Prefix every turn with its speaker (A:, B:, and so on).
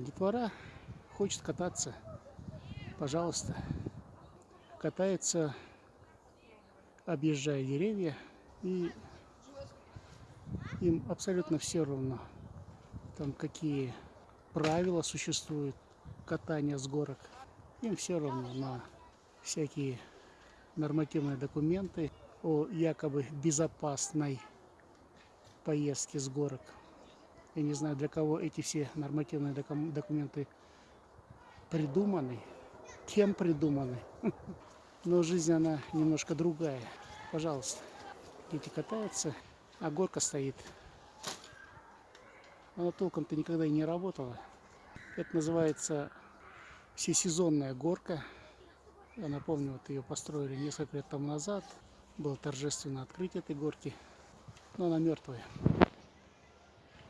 A: детвора хочет кататься, пожалуйста. Катается, объезжая деревья, и им абсолютно все равно, там какие правила существуют катания с горок. Им все равно на всякие нормативные документы о якобы безопасной поездке с горок. Я не знаю, для кого эти все нормативные документы придуманы, кем придуманы. Но жизнь, она немножко другая. Пожалуйста, дети катаются, а горка стоит. Она толком-то никогда и не работала. Это называется всесезонная горка. Я напомню, вот ее построили несколько лет тому назад. Было торжественное открытие этой горки. Но она мертвая.